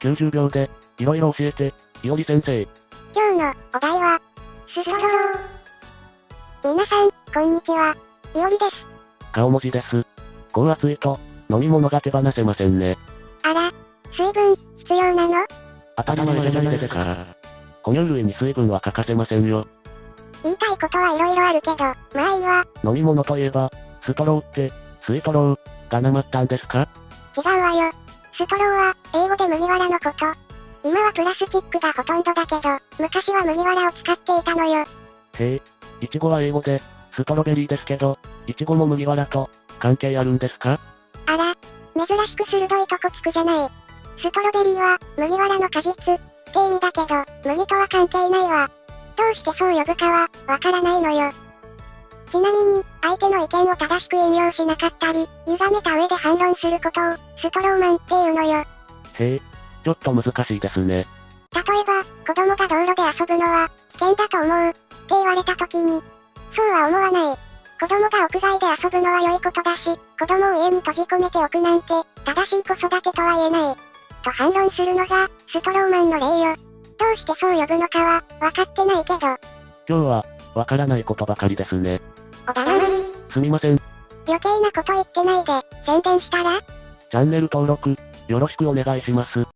90秒で、いろいろ教えて、いおり先生。今日のお題は、ストロー。皆さん、こんにちは。いおりです。顔文字です。こう暑いと、飲み物が手放せませんね。あら、水分、必要なの？当たり前じゃないですか。哺乳類に水分は欠かせませんよ。言いたいことはいろいろあるけど、まあいいわ。飲み物といえば、ストローって、スイトロー、がなまったんですか？違うわよ。ストローは、英語で麦わらのこと。今はプラスチックがほとんどだけど、昔は麦わらを使っていたのよ。へえ、いちごは英語で、ストロベリーですけど、いちごも麦わらと、関係あるんですか？あら、珍しく鋭いとこつくじゃない。ストロベリーは、麦わらの果実、って意味だけど、麦とは関係ないわ。どうしてそう呼ぶかは、わからないのよ。ちなみに、相手の意見を正しく引用しなかったり、歪めた上で反論することを、ストローマンっていうのよ。へえ、ちょっと難しいですね。例えば、子供が道路で遊ぶのは、危険だと思う、って言われた時に、そうは思わない。子供が屋外で遊ぶのは良いことだし、子供を家に閉じ込めておくなんて、正しい子育てとは言えない。と反論するのが、ストローマンの例よ。どうしてそう呼ぶのかは、わかってないけど、今日は、わからないことばかりですね。おだまり、すみません。余計なこと言ってないで、宣伝したら？チャンネル登録、よろしくお願いします。